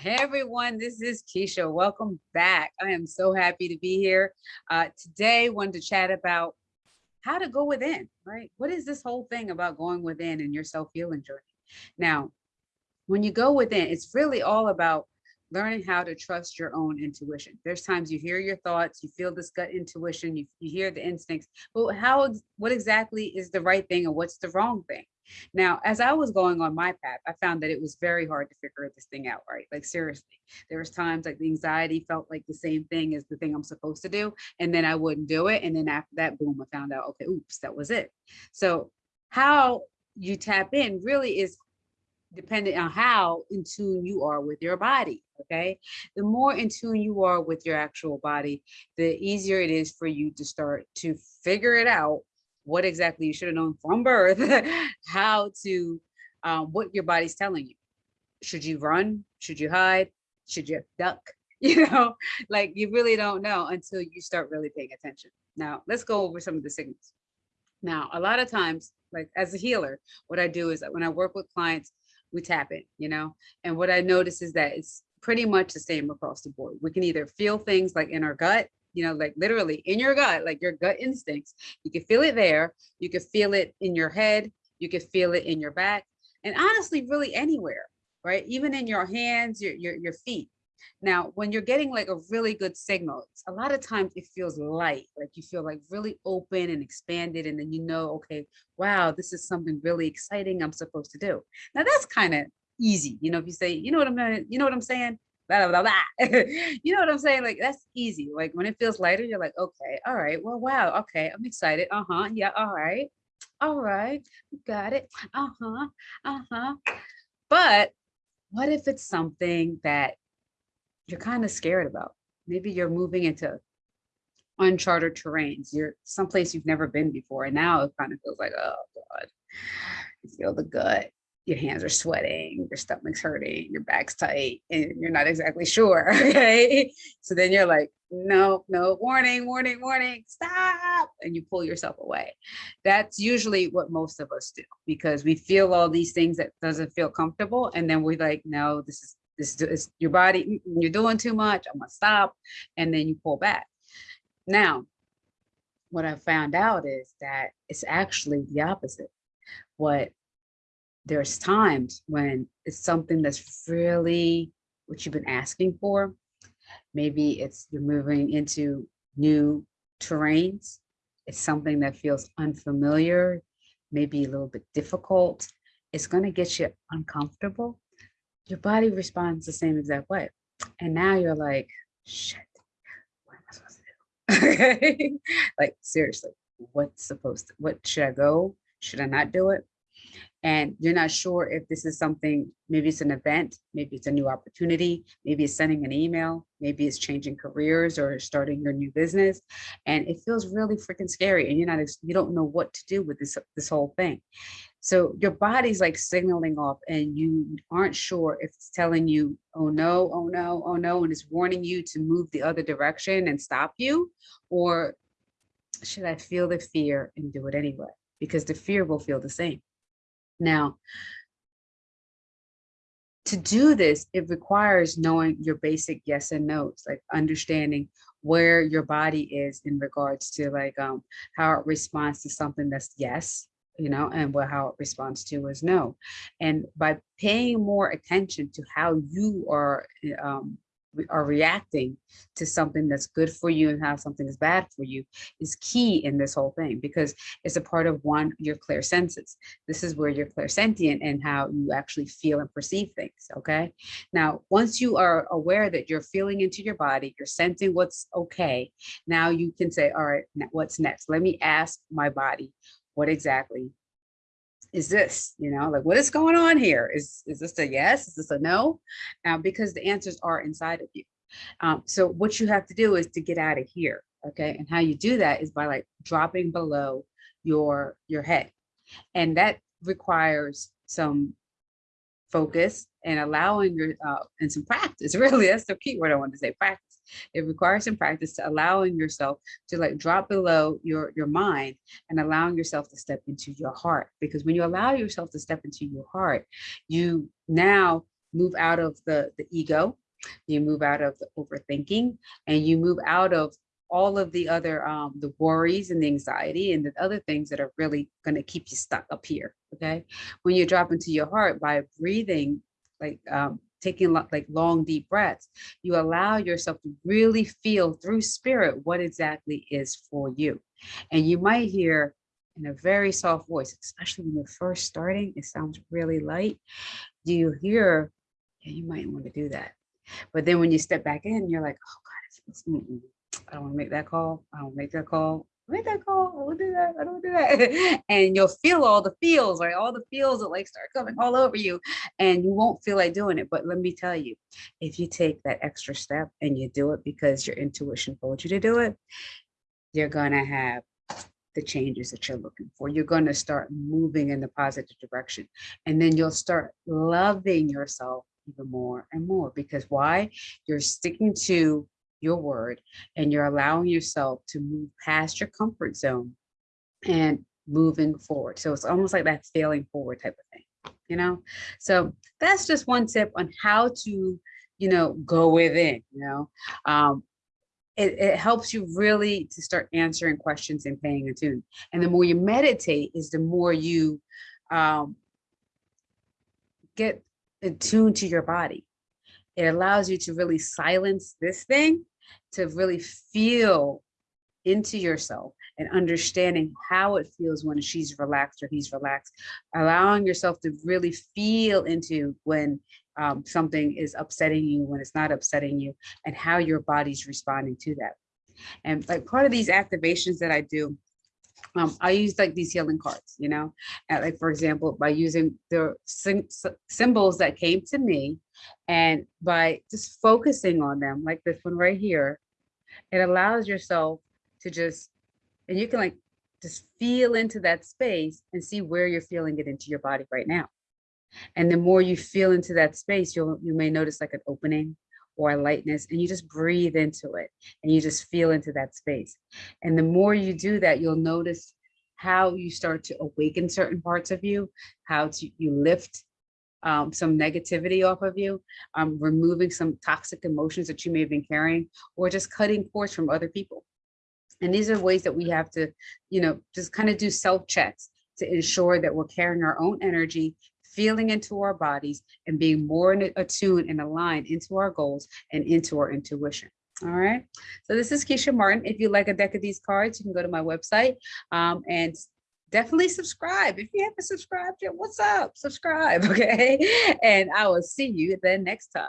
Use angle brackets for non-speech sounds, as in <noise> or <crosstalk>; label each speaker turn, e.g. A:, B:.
A: Hey everyone, this is Keisha. Welcome back. I am so happy to be here. Uh, today, wanted to chat about how to go within, right? What is this whole thing about going within and your self-healing journey? Now, when you go within, it's really all about learning how to trust your own intuition. There's times you hear your thoughts, you feel this gut intuition, you, you hear the instincts, but how, what exactly is the right thing and what's the wrong thing? Now, as I was going on my path, I found that it was very hard to figure this thing out, right? Like seriously, there was times like the anxiety felt like the same thing as the thing I'm supposed to do. And then I wouldn't do it. And then after that, boom, I found out, okay, oops, that was it. So how you tap in really is dependent on how in tune you are with your body okay the more in tune you are with your actual body the easier it is for you to start to figure it out what exactly you should have known from birth <laughs> how to um, what your body's telling you. Should you run? Should you hide? Should you duck? <laughs> You know like you really don't know until you start really paying attention. Now let's go over some of the signals. Now a lot of times like as a healer what i do is that when i work with clients we tap it, you know? And what I notice is that it's pretty much the same across the board. We can either feel things like in our gut, you know, like literally in your gut, like your gut instincts, you can feel it there. You can feel it in your head. You can feel it in your back and honestly, really anywhere, right? Even in your hands, your, your, your feet. Now, when you're getting like a really good signal, a lot of times it feels light, like you feel like really open and expanded. And then you know, okay, wow, this is something really exciting I'm supposed to do. Now that's kind of easy. You know, if you say, you know what I'm you know what I'm saying? Blah, blah, blah, <laughs> you know what I'm saying? Like that's easy. Like when it feels lighter, you're like, okay, all right, well, wow, okay, I'm excited. Uh-huh. Yeah, all right. All right, got it. Uh-huh. Uh-huh. But what if it's something that you're kind of scared about. Maybe you're moving into uncharted terrains. You're someplace you've never been before. And now it kind of feels like, oh God, you feel the gut, your hands are sweating, your stomach's hurting, your back's tight, and you're not exactly sure. <laughs> Okay. So then you're like, no, no, warning, warning, warning, stop. And you pull yourself away. That's usually what most of us do because we feel all these things that doesn't feel comfortable. And then we're like, no, this is this is your body, mm, mm, you're doing too much, I'm gonna stop, and then you pull back. Now, what I found out is that it's actually the opposite. What there's times when it's something that's really what you've been asking for. Maybe it's you're moving into new terrains. It's something that feels unfamiliar, maybe a little bit difficult. It's going to get you uncomfortable your body responds the same exact way. And now you're like, shit, what am I supposed to do? okay. <laughs> like seriously, what's supposed to, what should I go? Should I not do it? And you're not sure if this is something, maybe it's an event, maybe it's a new opportunity, maybe it's sending an email, maybe it's changing careers or starting your new business. And it feels really freaking scary and you're not, you don't know what to do with this, this whole thing. So your body's like signaling off and you aren't sure if it's telling you, oh no, oh no, oh no, and it's warning you to move the other direction and stop you, or should I feel the fear and do it anyway? Because the fear will feel the same. Now, to do this, it requires knowing your basic yes and no's, like understanding where your body is in regards to like um, how it responds to something that's yes you know, and what how it responds to is no. And by paying more attention to how you are um, are reacting to something that's good for you and how something is bad for you is key in this whole thing because it's a part of one your clear senses. This is where you're clairsentient and how you actually feel and perceive things okay? Now once you are aware that you're feeling into your body you're sensing what's okay now you can say all right what's next? Let me ask my body what exactly is this, you know, like what is going on here? Is, is this a yes? Is this a no? Uh, because the answers are inside of you. Um, so what you have to do is to get out of here. Okay. And how you do that is by like dropping below your, your head. And that requires some focus and allowing your, uh, and some practice, <laughs> really, that's the key word I want to say, practice it requires some practice to allowing yourself to like drop below your, your mind and allowing yourself to step into your heart. Because when you allow yourself to step into your heart, you now move out of the, the ego, you move out of the overthinking, and you move out of all of the other um, the worries and the anxiety and the other things that are really going to keep you stuck up here. Okay, when you drop into your heart by breathing, like um, taking like long deep breaths, you allow yourself to really feel through spirit what exactly is for you, and you might hear in a very soft voice, especially when you're first starting. It sounds really light. Do you hear? Yeah, you might want to do that. But then when you step back in, you're like, oh God. I don't want to make that call. I don't make that call. Make that call. I don't do that. I don't do that. <laughs> and you'll feel all the feels, right? All the feels that like start coming all over you and you won't feel like doing it. But let me tell you, if you take that extra step and you do it because your intuition told you to do it, you're going to have the changes that you're looking for. You're going to start moving in the positive direction. And then you'll start loving yourself even more and more because why? You're sticking to your word and you're allowing yourself to move past your comfort zone and moving forward. So it's almost like that failing forward type of thing, you know? So that's just one tip on how to, you know, go within, you know? Um, it, it helps you really to start answering questions and paying attention. And the more you meditate is the more you um, get attuned to your body. It allows you to really silence this thing to really feel into yourself and understanding how it feels when she's relaxed or he's relaxed, allowing yourself to really feel into when um, something is upsetting you, when it's not upsetting you, and how your body's responding to that. And like part of these activations that I do, um, I use like these healing cards, you know, like for example, by using the symbols that came to me and by just focusing on them, like this one right here, it allows yourself to just, and you can like just feel into that space and see where you're feeling it into your body right now. And the more you feel into that space, you'll you may notice like an opening or lightness and you just breathe into it and you just feel into that space. And the more you do that, you'll notice how you start to awaken certain parts of you, how to you lift um, some negativity off of you, um, removing some toxic emotions that you may have been carrying, or just cutting cords from other people. And these are ways that we have to, you know, just kind of do self checks to ensure that we're carrying our own energy, feeling into our bodies and being more attuned and aligned into our goals and into our intuition. All right. So this is Keisha Martin. If you like a deck of these cards, you can go to my website um, and definitely subscribe. If you haven't subscribed yet, what's up? Subscribe, <laughs> okay? And I will see you then next time.